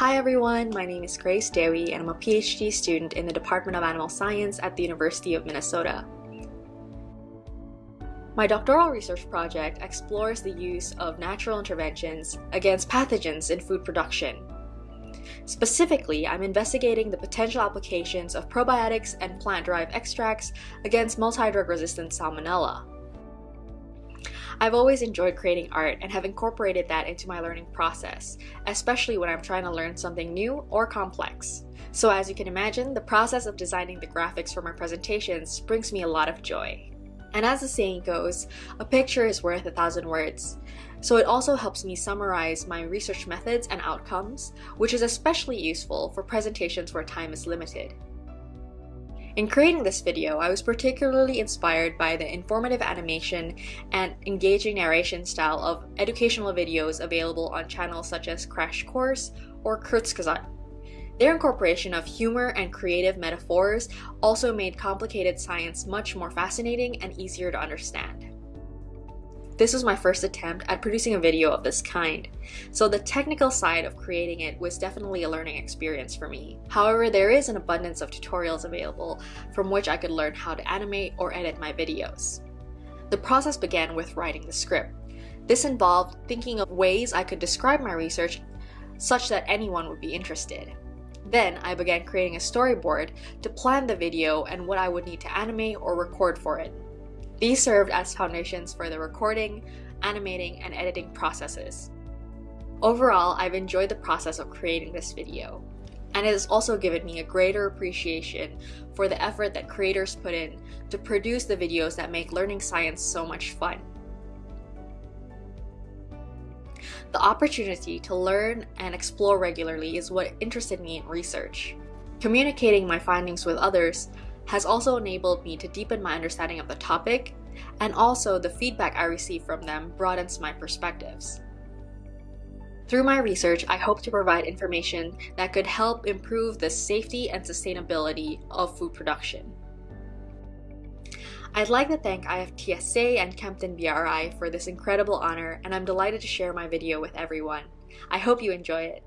Hi everyone, my name is Grace Dewi and I'm a PhD student in the Department of Animal Science at the University of Minnesota. My doctoral research project explores the use of natural interventions against pathogens in food production. Specifically, I'm investigating the potential applications of probiotics and plant-derived extracts against multi-drug resistant salmonella. I've always enjoyed creating art and have incorporated that into my learning process, especially when I'm trying to learn something new or complex. So as you can imagine, the process of designing the graphics for my presentations brings me a lot of joy. And as the saying goes, a picture is worth a thousand words. So it also helps me summarize my research methods and outcomes, which is especially useful for presentations where time is limited. In creating this video, I was particularly inspired by the informative animation and engaging narration style of educational videos available on channels such as Crash Course or Kurzgesagt. Their incorporation of humor and creative metaphors also made complicated science much more fascinating and easier to understand. This was my first attempt at producing a video of this kind, so the technical side of creating it was definitely a learning experience for me. However, there is an abundance of tutorials available from which I could learn how to animate or edit my videos. The process began with writing the script. This involved thinking of ways I could describe my research such that anyone would be interested. Then I began creating a storyboard to plan the video and what I would need to animate or record for it. These served as foundations for the recording, animating, and editing processes. Overall, I've enjoyed the process of creating this video, and it has also given me a greater appreciation for the effort that creators put in to produce the videos that make learning science so much fun. The opportunity to learn and explore regularly is what interested me in research. Communicating my findings with others has also enabled me to deepen my understanding of the topic, and also the feedback I receive from them broadens my perspectives. Through my research, I hope to provide information that could help improve the safety and sustainability of food production. I'd like to thank IFTSA and Kempton BRI for this incredible honor, and I'm delighted to share my video with everyone. I hope you enjoy it.